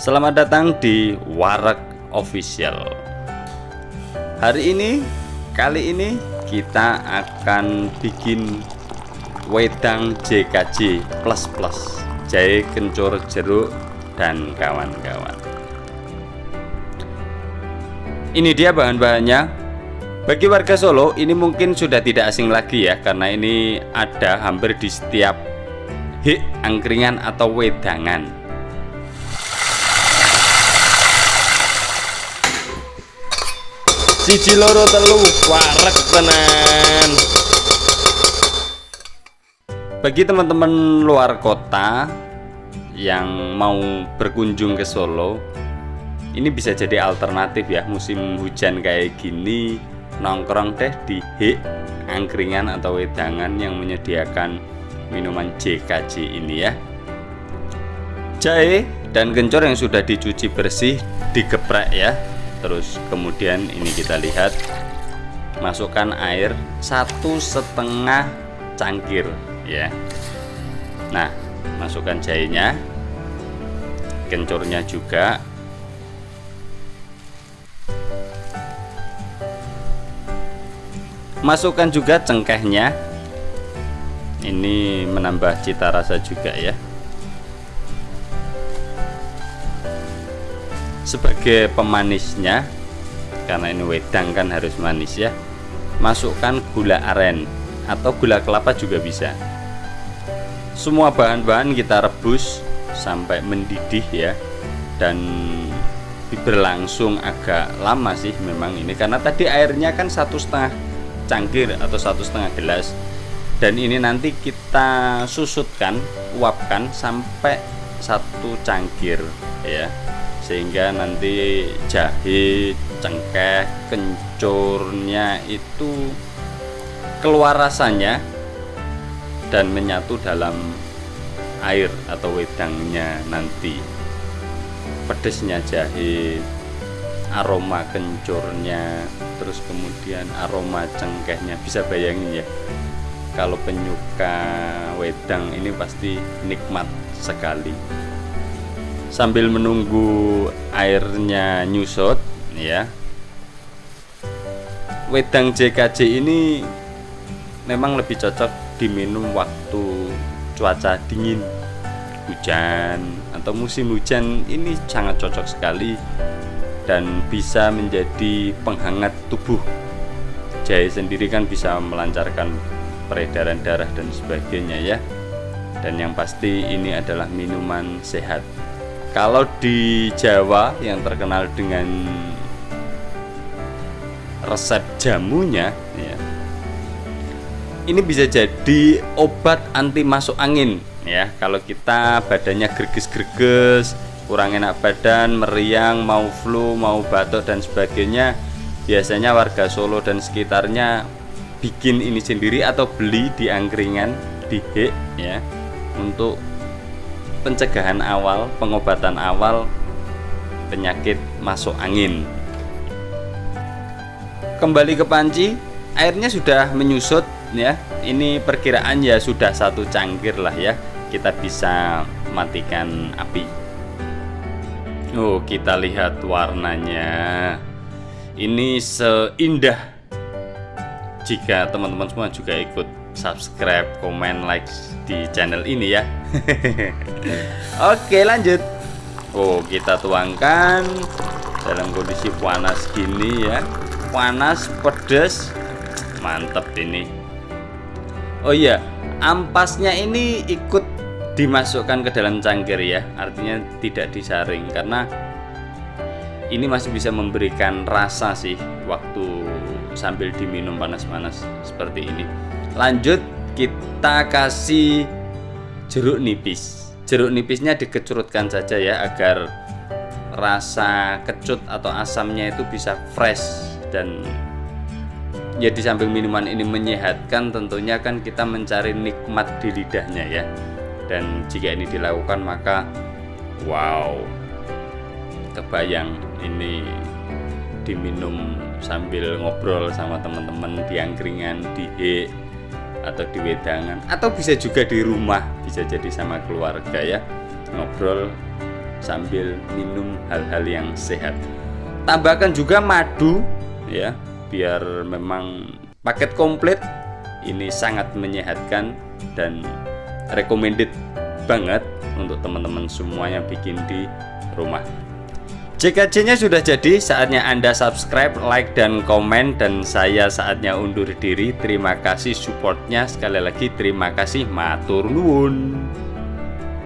Selamat datang di Warak Official. Hari ini, kali ini kita akan bikin wedang JKJ plus plus. Jahe kencur jeruk dan kawan-kawan. Ini dia bahan-bahannya. Bagi warga Solo ini mungkin sudah tidak asing lagi ya karena ini ada hampir di setiap hik angkringan atau wedangan. Siji loro telu warek tenan. Bagi teman-teman luar kota yang mau berkunjung ke Solo, ini bisa jadi alternatif ya musim hujan kayak gini nongkrong teh di hik angkringan atau wedangan yang menyediakan minuman JKJ ini ya jahe dan kencur yang sudah dicuci bersih digeprek ya terus kemudian ini kita lihat masukkan air satu setengah cangkir ya. Nah masukkan jahenya kencurnya juga. Masukkan juga cengkehnya. Ini menambah cita rasa juga ya sebagai pemanisnya karena ini wedang kan harus manis ya masukkan gula aren atau gula kelapa juga bisa. Semua bahan-bahan kita rebus sampai mendidih ya dan berlangsung agak lama sih memang ini karena tadi airnya kan satu setengah cangkir atau satu setengah gelas. Dan ini nanti kita susutkan uapkan sampai satu cangkir ya sehingga nanti jahe cengkeh kencurnya itu keluar rasanya dan menyatu dalam air atau wedangnya nanti. Pedesnya jahe aroma kencurnya terus kemudian aroma cengkehnya. Bisa bayangin ya kalau penyuka wedang ini pasti nikmat sekali sambil menunggu airnya nyusut ya. Wedang JKJ ini memang lebih cocok diminum waktu cuaca dingin hujan atau musim hujan. Ini sangat cocok sekali dan bisa menjadi penghangat tubuh. Jahe sendiri kan bisa melancarkan peredaran darah dan sebagainya ya. Dan yang pasti ini adalah minuman sehat kalau di Jawa yang terkenal dengan resep jamunya ya ini bisa jadi obat anti masuk angin ya. Kalau kita badannya greges-greges kurang enak badan, meriang, mau flu, mau batuk dan sebagainya biasanya warga Solo dan sekitarnya bikin ini sendiri atau beli di angkringan di Hek ya untuk pencegahan awal, pengobatan awal penyakit masuk angin kembali ke panci airnya sudah menyusut ya ini perkiraan ya sudah satu cangkir lah ya kita bisa matikan api Oh, kita lihat warnanya. Ini seindah. Jika teman-teman semua juga ikut subscribe, komen, like di channel ini ya. Oke, lanjut. Oh, kita tuangkan dalam kondisi panas gini ya. Panas, pedas. Mantap ini. Oh iya, ampasnya ini ikut dimasukkan ke dalam cangkir ya artinya tidak disaring karena ini masih bisa memberikan rasa sih waktu sambil diminum panas-panas seperti ini lanjut kita kasih jeruk nipis. Jeruk nipisnya dikecurutkan saja ya agar rasa kecut atau asamnya itu bisa fresh dan ya di samping minuman ini menyehatkan tentunya kan kita mencari nikmat di lidahnya ya. Dan jika ini dilakukan maka wow kebayang ini diminum sambil ngobrol sama teman-teman di angkringan di atau di wedangan atau bisa juga di rumah bisa jadi sama keluarga ya. Ngobrol sambil minum hal-hal yang sehat. Tambahkan juga madu ya biar memang paket komplit. Ini sangat menyehatkan dan recommended banget untuk teman-teman semuanya bikin di rumah JKJ nya sudah jadi saatnya anda subscribe like dan komen dan saya saatnya undur diri. Terima kasih supportnya. Sekali lagi terima kasih. Matur nuwun